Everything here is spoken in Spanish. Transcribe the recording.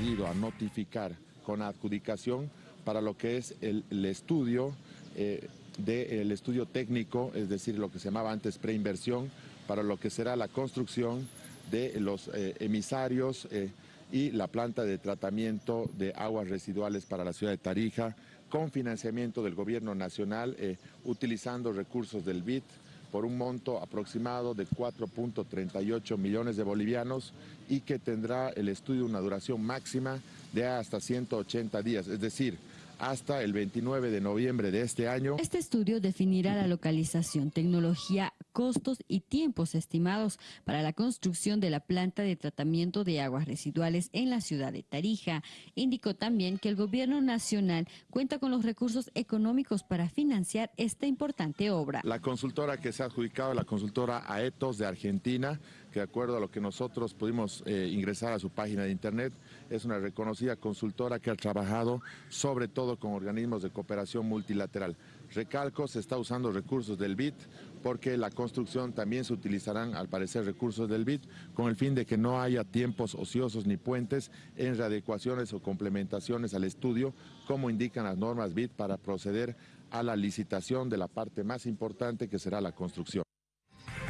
a notificar con adjudicación para lo que es el, estudio eh, del estudio técnico, es decir, lo que se llamaba antes preinversión, para lo que será la construcción de los eh, emisarios eh, y la planta de tratamiento de aguas residuales para la ciudad de Tarija, con financiamiento del gobierno nacional, eh, utilizando recursos del BID, por un monto aproximado de 4.38 millones de bolivianos y que tendrá el estudio una duración máxima de hasta 180 días, es decir, hasta el 29 de noviembre de este año. Este estudio definirá la localización, tecnología, costos y tiempos estimados para la construcción de la planta de tratamiento de aguas residuales en la ciudad de Tarija. Indicó también que el gobierno nacional cuenta con los recursos económicos para financiar esta importante obra. La consultora que se ha adjudicado, la consultora AETOS de Argentina, que de acuerdo a lo que nosotros pudimos eh, ingresar a su página de internet, es una reconocida consultora que ha trabajado sobre todo con organismos de cooperación multilateral. Recalco, se está usando recursos del BID porque la construcción también se utilizarán, al parecer, recursos del BID con el fin de que no haya tiempos ociosos ni puentes en readecuaciones o complementaciones al estudio, como indican las normas BID para proceder a la licitación de la parte más importante que será la construcción.